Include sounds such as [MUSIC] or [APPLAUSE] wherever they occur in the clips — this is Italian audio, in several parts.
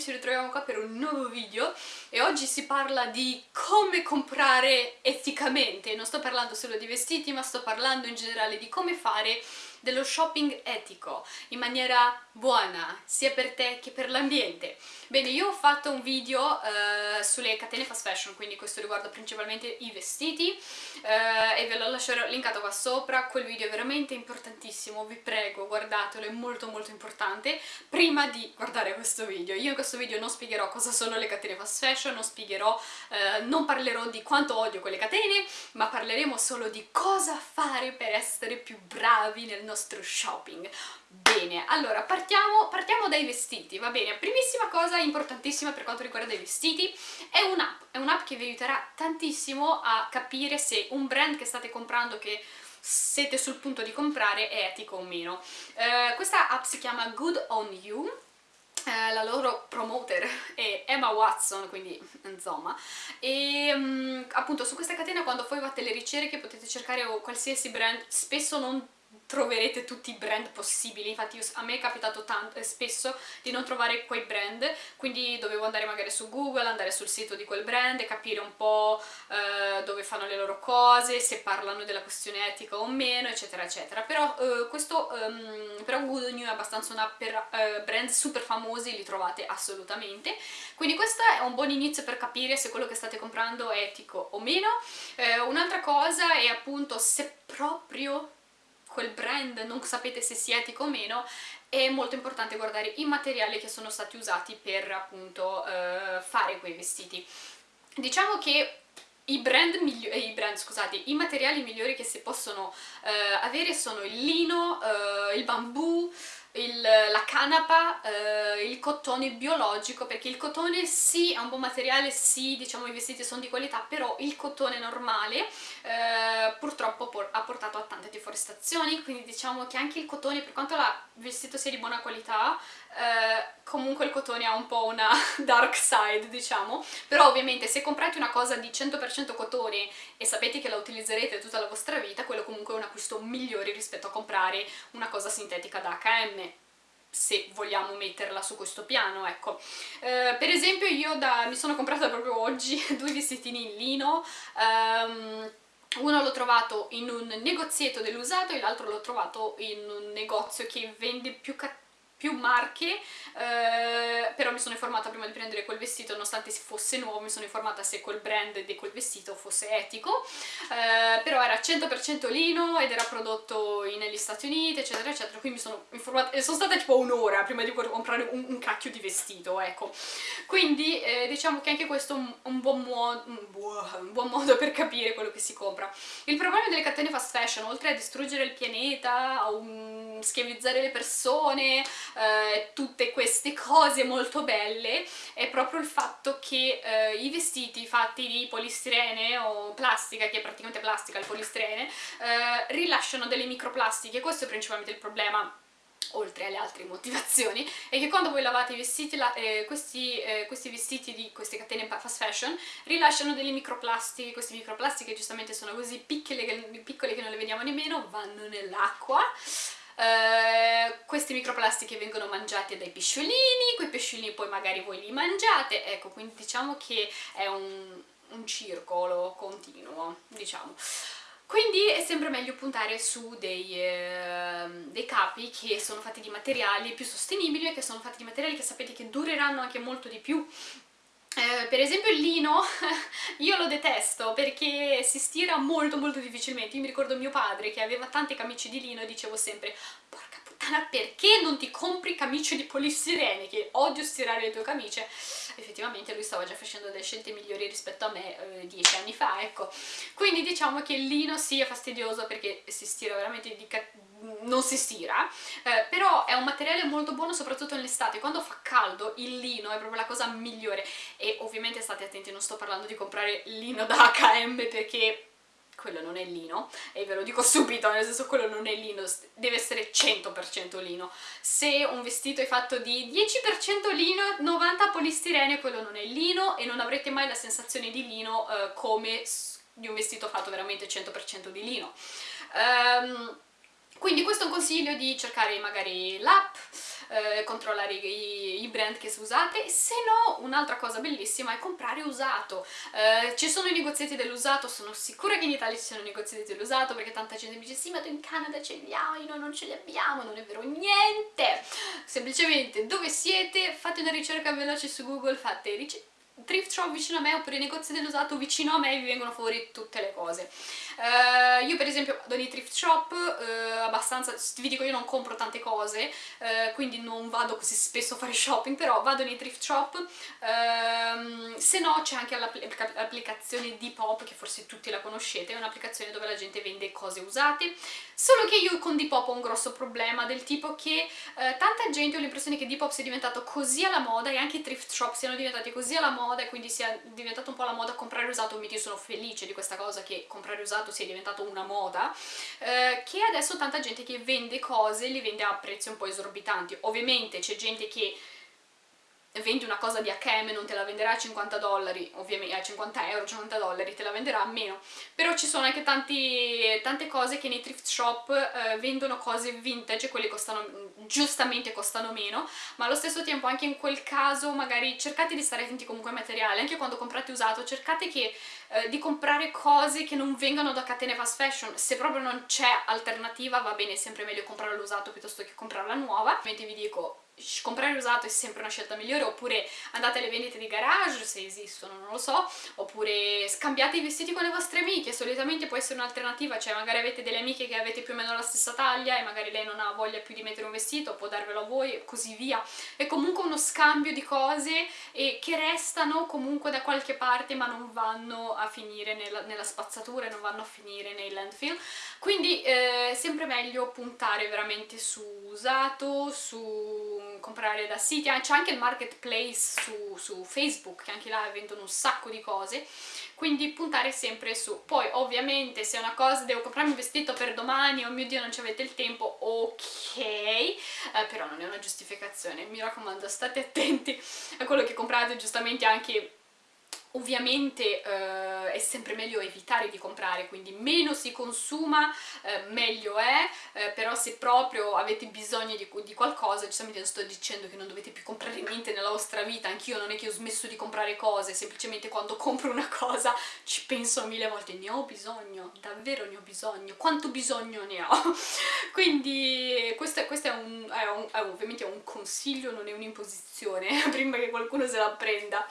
ci ritroviamo qua per un nuovo video e oggi si parla di come comprare eticamente, non sto parlando solo di vestiti ma sto parlando in generale di come fare dello shopping etico in maniera buona sia per te che per l'ambiente. Bene, io ho fatto un video eh, sulle catene fast fashion, quindi questo riguarda principalmente i vestiti eh, e ve lo lascerò linkato qua sopra, quel video è veramente importantissimo, vi prego guardatelo, è molto molto importante. Prima di guardare questo video, io in questo video non spiegherò cosa sono le catene fast fashion, non spiegherò, eh, non parlerò di quanto odio quelle catene, ma parleremo solo di cosa fare per essere più bravi nel nostro shopping. Bene, allora partiamo, partiamo dai vestiti, va bene? Primissima cosa importantissima per quanto riguarda i vestiti è un'app, è un'app che vi aiuterà tantissimo a capire se un brand che state comprando che siete sul punto di comprare è etico o meno. Uh, questa app si chiama Good On You, uh, la loro promoter [LAUGHS] è Emma Watson, quindi insomma, e um, appunto su questa catena quando poi fate le ricerche potete cercare qualsiasi brand, spesso non troverete tutti i brand possibili, infatti io, a me è capitato tanto, eh, spesso di non trovare quei brand, quindi dovevo andare magari su Google, andare sul sito di quel brand e capire un po' eh, dove fanno le loro cose, se parlano della questione etica o meno, eccetera eccetera. Però eh, questo, um, però Good New è abbastanza una per uh, brand super famosi, li trovate assolutamente, quindi questo è un buon inizio per capire se quello che state comprando è etico o meno. Eh, Un'altra cosa è appunto se proprio quel brand non sapete se sia etico o meno è molto importante guardare i materiali che sono stati usati per appunto eh, fare quei vestiti. Diciamo che i brand, eh, i, brand scusate, i materiali migliori che si possono eh, avere sono il lino, eh, il bambù, il, la canapa, eh, il cotone biologico, perché il cotone sì è un buon materiale, sì diciamo i vestiti sono di qualità, però il cotone normale eh, purtroppo por ha portato a tante deforestazioni, quindi diciamo che anche il cotone, per quanto il vestito sia di buona qualità, eh, comunque il cotone ha un po' una [LAUGHS] dark side diciamo, però ovviamente se comprate una cosa di 100% cotone e sapete che la utilizzerete tutta la vostra vita, quello comunque è un acquisto migliore rispetto a comprare una cosa sintetica da H&M se vogliamo metterla su questo piano, ecco. Eh, per esempio io da, mi sono comprata proprio oggi [LAUGHS] due vestitini in lino, um, uno l'ho trovato in un negozietto dell'usato e l'altro l'ho trovato in un negozio che vende più cattivo più marche, eh, però mi sono informata prima di prendere quel vestito, nonostante fosse nuovo, mi sono informata se quel brand di quel vestito fosse etico, eh, però era 100% lino ed era prodotto negli Stati Uniti, eccetera, eccetera, quindi mi sono informata, sono stata tipo un'ora prima di comprare un, un, cacchio di vestito, ecco. Quindi eh, diciamo che anche questo è un, un, buon un, un buon modo per capire quello che si compra. Il problema delle catene fast fashion, oltre a distruggere il pianeta, a schiavizzare le persone, eh, tutte queste cose molto belle è proprio il fatto che eh, i vestiti fatti di polistirene o plastica, che è praticamente plastica il polistirene, eh, rilasciano delle microplastiche, questo è principalmente il problema oltre alle altre motivazioni, è che quando voi lavate i vestiti, la, eh, questi, eh, questi, vestiti di queste catene fast fashion rilasciano delle microplastiche, queste microplastiche giustamente sono così piccole che, piccole che non le vediamo nemmeno, vanno nell'acqua, Uh, queste microplastiche vengono mangiate dai pesciolini, quei pesciolini poi magari voi li mangiate, ecco, quindi diciamo che è un, un circolo continuo, diciamo. Quindi è sempre meglio puntare su dei, eh, dei, capi che sono fatti di materiali più sostenibili e che sono fatti di materiali che sapete che dureranno anche molto di più eh, per esempio il lino [LAUGHS] io lo detesto perché si stira molto molto difficilmente, io mi ricordo mio padre che aveva tanti camici di lino e dicevo sempre porca puttana perché non ti compri camicie di polistirene che odio stirare le tue camicie? Effettivamente lui stava già facendo delle scelte migliori rispetto a me eh, dieci anni fa ecco. Quindi diciamo che il lino sì è fastidioso perché si stira veramente di non si stira, eh, però è un materiale molto buono soprattutto nell'estate, quando fa caldo il lino è proprio la cosa migliore. E ovviamente state attenti, non sto parlando di comprare lino da H&M perché quello non è lino, e ve lo dico subito, nel senso quello non è lino, deve essere 100% lino. Se un vestito è fatto di 10% lino, 90% polistirene, quello non è lino e non avrete mai la sensazione di lino eh, come di un vestito fatto veramente 100% di lino. Um, Quindi questo è un consiglio di cercare magari l'app, eh, controllare i, i, brand che usate, se no un'altra cosa bellissima è comprare usato. Eh, ci sono i negozietti dell'usato, sono sicura che in Italia ci sono i negozietti dell'usato perché tanta gente mi dice sì ma tu in Canada ce li hai, noi non ce li abbiamo, non è vero niente! Semplicemente dove siete, fate una ricerca veloce su Google, fate ricerca thrift shop vicino a me oppure i negozi dell'usato vicino a me vi vengono fuori tutte le cose. Uh, io per esempio vado nei thrift shop uh, abbastanza, vi dico io non compro tante cose, uh, quindi non vado così spesso a fare shopping, però vado nei thrift shop, ehm, se no c'è anche l'applicazione Depop, che forse tutti la conoscete, è un'applicazione dove la gente vende cose usate, solo che io con Depop ho un grosso problema del tipo che tanta gente ho l'impressione che Depop sia diventato così alla moda e anche i thrift shop siano diventati così alla moda e quindi sia diventato un po' la moda comprare usato, quindi io sono felice di questa cosa che comprare usato sia diventato una moda, eh, che adesso tanta gente che vende cose li vende a prezzi un po' esorbitanti. Ovviamente c'è gente che vendi una cosa di H&M non te la venderà a 50 dollari, ovviamente a 50 euro, 50 dollari, te la venderà a meno, però ci sono anche tanti, tante cose che nei thrift shop eh, vendono cose vintage, quelle costano, giustamente costano meno, ma allo stesso tempo anche in quel caso magari cercate di stare attenti comunque ai materiali, anche quando comprate usato cercate che, eh, di comprare cose che non vengano da catene fast fashion, se proprio non c'è alternativa va bene, è sempre meglio comprare l'usato piuttosto che comprare la nuova, ovviamente vi dico comprare usato è sempre una scelta migliore oppure andate alle vendite di garage se esistono, non lo so oppure scambiate i vestiti con le vostre amiche solitamente può essere un'alternativa cioè magari avete delle amiche che avete più o meno la stessa taglia e magari lei non ha voglia più di mettere un vestito può darvelo a voi e così via. È comunque uno scambio di cose e che restano comunque da qualche parte ma non vanno a finire nella, nella spazzatura non vanno a finire nei landfill. Quindi eh, sempre meglio puntare veramente su usato, su comprare da siti, c'è anche il marketplace su, su, Facebook che anche là vendono un sacco di cose. Quindi puntare sempre su. Poi ovviamente se è una cosa devo comprarmi un vestito per domani oh mio dio non ci avete il tempo ok. Eh, però non è una giustificazione. Mi raccomando state attenti a quello che comprate giustamente anche Ovviamente eh, è sempre meglio evitare di comprare, quindi meno si consuma, eh, meglio è, eh, però se proprio avete bisogno di, di, qualcosa, giustamente non sto dicendo che non dovete più comprare niente nella vostra vita, anch'io non è che ho smesso di comprare cose, semplicemente quando compro una cosa ci penso mille volte, ne ho bisogno, davvero ne ho bisogno, quanto bisogno ne ho? [LAUGHS] quindi questo, questo è, un, è, un, è ovviamente un consiglio, non è un'imposizione, [LAUGHS] prima che qualcuno se la prenda.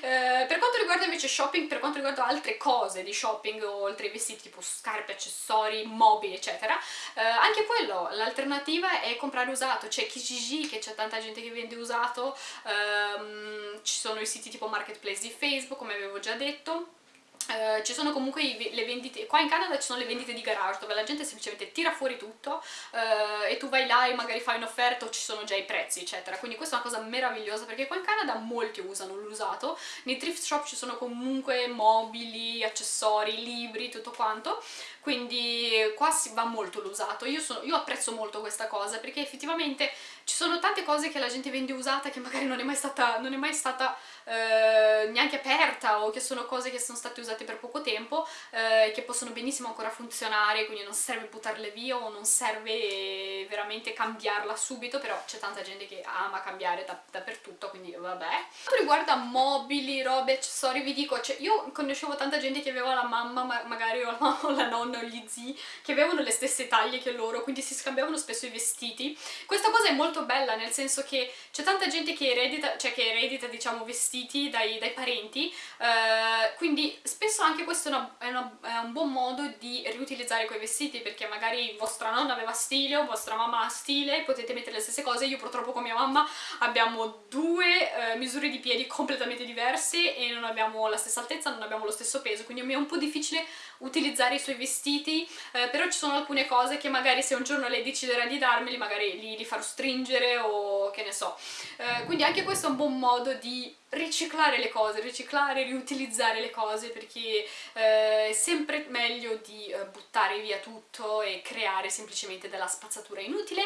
Eh, per quanto riguarda invece shopping, per quanto riguarda altre cose di shopping, oltre ai vestiti tipo scarpe, accessori, mobili eccetera, eh, anche quello, l'alternativa è comprare usato, c'è Kijiji che c'è tanta gente che vende usato, ehm, ci sono i siti tipo Marketplace di Facebook come avevo già detto, Uh, ci sono comunque le vendite, qua in Canada ci sono le vendite di garage dove la gente semplicemente tira fuori tutto uh, e tu vai là e magari fai un'offerta o ci sono già i prezzi eccetera, quindi questa è una cosa meravigliosa perché qua in Canada molti usano l'usato, nei thrift shop ci sono comunque mobili, accessori, libri, tutto quanto, quindi qua si va molto l'usato, io, io apprezzo molto questa cosa perché effettivamente ci sono tante cose che la gente vende usata che magari non è mai stata, è mai stata eh, neanche aperta o che sono cose che sono state usate per poco tempo eh, che possono benissimo ancora funzionare quindi non serve buttarle via o non serve veramente cambiarla subito però c'è tanta gente che ama cambiare da, dappertutto quindi vabbè. Quanto riguarda mobili, robe, accessori vi dico cioè io conoscevo tanta gente che aveva la mamma ma magari [LAUGHS] o la, o la nonna o gli zii che avevano le stesse taglie che loro quindi si scambiavano spesso i vestiti. Questa cosa è molto bella nel senso che c'è tanta gente che eredita, cioè che eredita diciamo vestiti dai, dai parenti, eh, quindi spesso anche questo è, una, è, una, è, un buon modo di riutilizzare quei vestiti perché magari vostra nonna aveva stile o vostra mamma ha stile, potete mettere le stesse cose, io purtroppo con mia mamma abbiamo due eh, misure di piedi completamente diverse e non abbiamo la stessa altezza, non abbiamo lo stesso peso, quindi mi è un po' difficile utilizzare i suoi vestiti, eh, però ci sono alcune cose che magari se un giorno lei deciderà di darmeli, magari li, li farò stringere dipingere o che ne so. Eh, quindi anche questo è un buon modo di riciclare le cose, riciclare, riutilizzare le cose perché eh, è sempre meglio di eh, buttare via tutto e creare semplicemente della spazzatura inutile.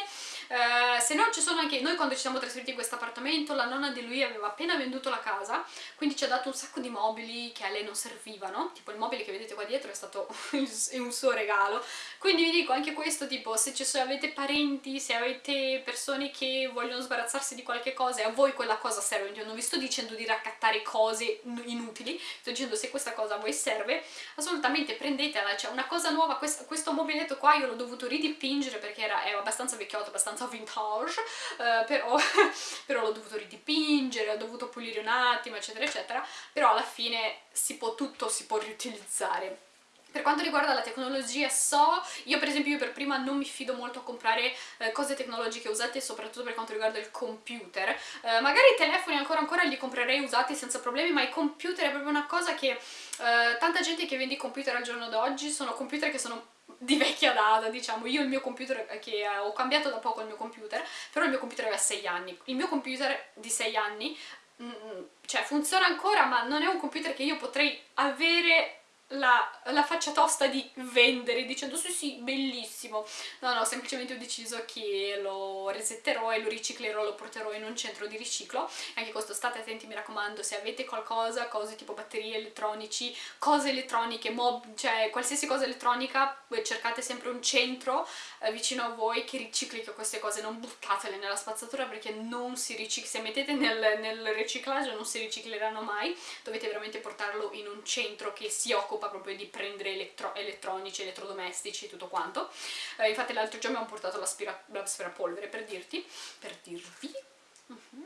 Eh, se no ci sono anche, noi quando ci siamo trasferiti in questo appartamento la nonna di lui aveva appena venduto la casa, quindi ci ha dato un sacco di mobili che a lei non servivano, tipo il mobile che vedete qua dietro è stato [LAUGHS] un suo regalo, quindi vi dico anche questo tipo se, se avete parenti, se avete persone che vogliono sbarazzarsi di qualche cosa e a voi quella cosa serve, io non vi sto dicendo dicendo di raccattare cose inutili, sto dicendo se questa cosa a voi serve, assolutamente prendetela, cioè una cosa nuova, questo, questo mobiletto qua io l'ho dovuto ridipingere perché era, è abbastanza vecchiotto, abbastanza vintage, eh, però, [LAUGHS] però l'ho dovuto ridipingere, ho dovuto pulire un attimo, eccetera, eccetera, però alla fine si può tutto, si può riutilizzare. Per quanto riguarda la tecnologia so, io per esempio io per prima non mi fido molto a comprare eh, cose tecnologiche usate soprattutto per quanto riguarda il computer, eh, magari i telefoni ancora ancora li comprerei usati senza problemi ma i computer è proprio una cosa che eh, tanta gente che vende i computer al giorno d'oggi sono computer che sono di vecchia data, diciamo, io il mio computer, eh, che ho cambiato da poco il mio computer, però il mio computer aveva 6 anni, il mio computer di 6 anni, mm, mm, cioè funziona ancora ma non è un computer che io potrei avere la, la, faccia tosta di vendere dicendo sì sì bellissimo. No no semplicemente ho deciso che lo resetterò e lo riciclerò lo porterò in un centro di riciclo. Anche questo state attenti mi raccomando se avete qualcosa cose tipo batterie elettronici cose elettroniche mob, cioè qualsiasi cosa elettronica cercate sempre un centro eh, vicino a voi che ricicli queste cose non buttatele nella spazzatura perché non si ricicla se mettete nel, nel riciclaggio non si ricicleranno mai dovete veramente portarlo in un centro che si occupa occupa proprio di prendere elettro elettronici, elettrodomestici e tutto quanto. Eh, infatti l'altro giorno mi hanno portato l'aspirapolvere per dirti, per dirvi. Uh mhm. -huh.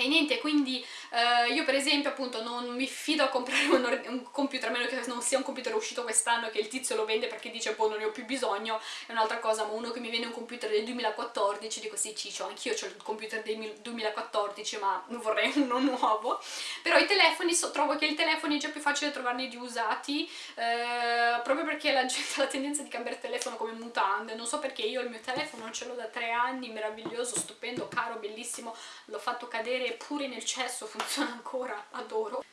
E niente, quindi eh, io per esempio appunto non mi fido a comprare un, un, computer, a meno che non sia un computer uscito quest'anno che il tizio lo vende perché dice boh non ne ho più bisogno, è un'altra cosa, ma uno che mi vende un computer del 2014, dico sì ciccio, anch'io ho il computer del 2014 ma vorrei [LAUGHS] uno nuovo, però i telefoni, so, trovo che i telefoni è già più facile trovarne di usati, eh, proprio perché la gente ha [LAUGHS] la tendenza di cambiare telefono come mutande, non so perché io il mio telefono ce l'ho da tre anni, meraviglioso, stupendo, caro, bellissimo, l'ho fatto cadere pure nel cesso funziona ancora, adoro.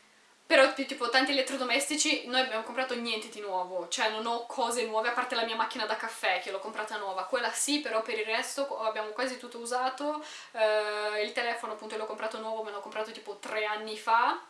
Però tipo tanti elettrodomestici noi abbiamo comprato niente di nuovo, cioè non ho cose nuove a parte la mia macchina da caffè che l'ho comprata nuova, quella sì però per il resto abbiamo quasi tutto usato, eh, il telefono appunto l'ho comprato nuovo, me l'ho comprato tipo tre anni fa,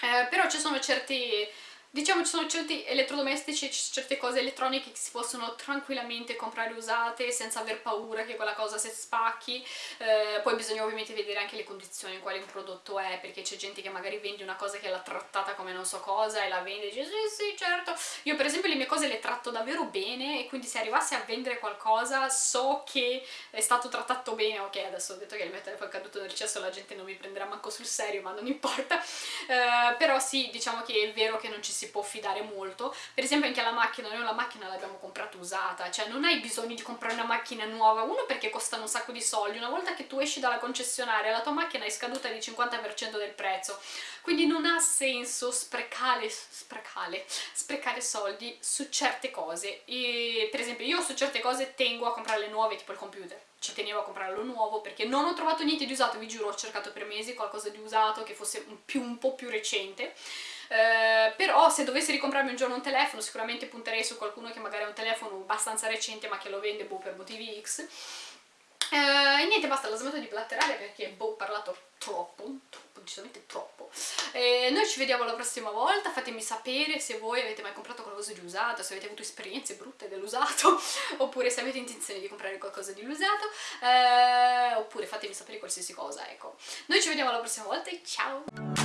eh, però ci sono certi Diciamo ci sono certi elettrodomestici, certe cose elettroniche che si possono tranquillamente comprare usate senza aver paura che quella cosa si spacchi, eh, poi bisogna ovviamente vedere anche le condizioni in quale un prodotto è, perché c'è gente che magari vende una cosa che l'ha trattata come non so cosa e la vende e dice sì sì certo, io per esempio le mie cose le tratto davvero bene e quindi se arrivassi a vendere qualcosa so che è stato trattato bene, ok adesso ho detto che il mio telefono è caduto nel cesso la gente non mi prenderà manco sul serio ma non importa, eh, però sì diciamo che è vero che non ci si si può fidare molto. Per esempio anche la macchina, noi la macchina l'abbiamo comprata usata cioè non hai bisogno di comprare una macchina nuova uno perché costano un sacco di soldi una volta che tu esci dalla concessionaria la tua macchina è scaduta di 50% del prezzo. Quindi non ha senso sprecare, sprecare, sprecare soldi su certe cose. E per esempio io su certe cose tengo a comprare le nuove tipo il computer. Ci tenevo a comprarlo nuovo perché non ho trovato niente di usato, vi giuro ho cercato per mesi qualcosa di usato che fosse un, più, un po' più recente eh, però se dovessi ricomprarmi un giorno un telefono sicuramente punterei su qualcuno che magari ha un telefono abbastanza recente ma che lo vende boh, per motivi X. Eh, e niente basta, la smetto di blatterare perché boh, ho parlato troppo, troppo, decisamente troppo. E noi ci vediamo la prossima volta, fatemi sapere se voi avete mai comprato qualcosa di usato, se avete avuto esperienze brutte dell'usato [LAUGHS] oppure se avete intenzione di comprare qualcosa di usato eh, oppure fatemi sapere qualsiasi cosa, ecco. Noi ci vediamo la prossima volta e ciao!